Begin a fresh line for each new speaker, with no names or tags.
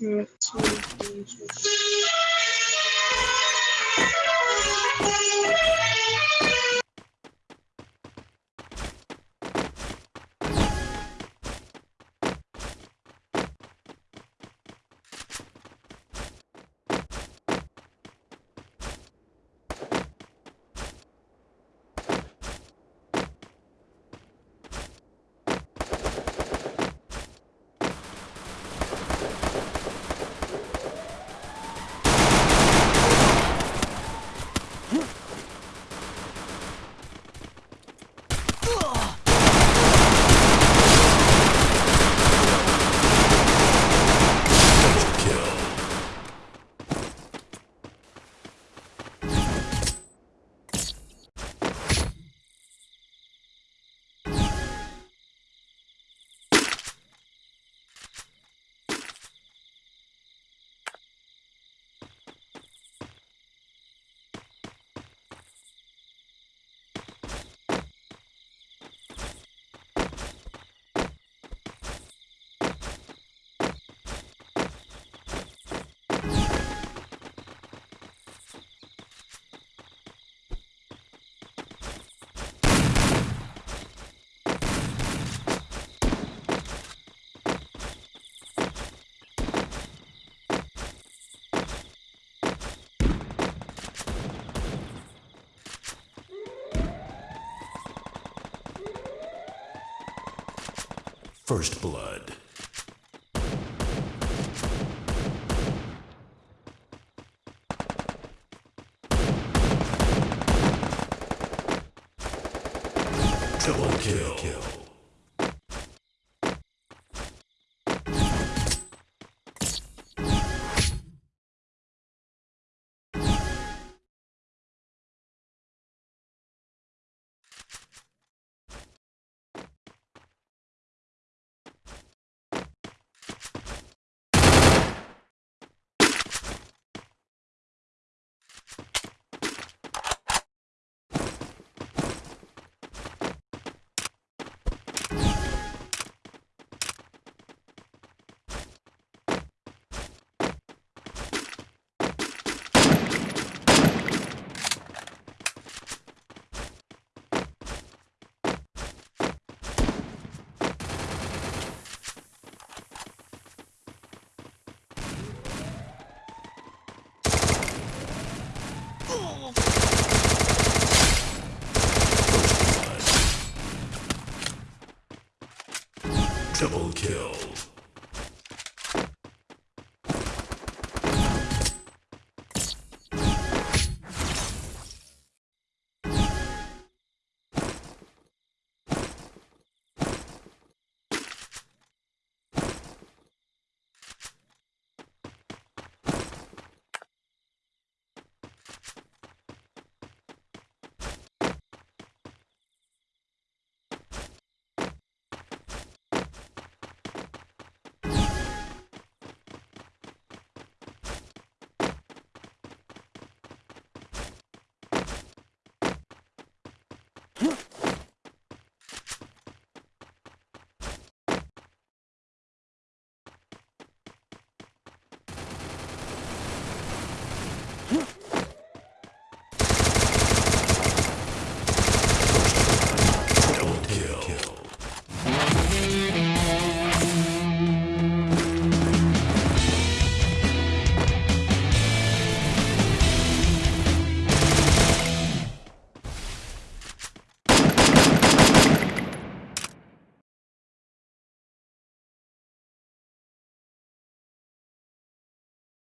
嗯，
亲，First blood. Double kill. kill. Double kill.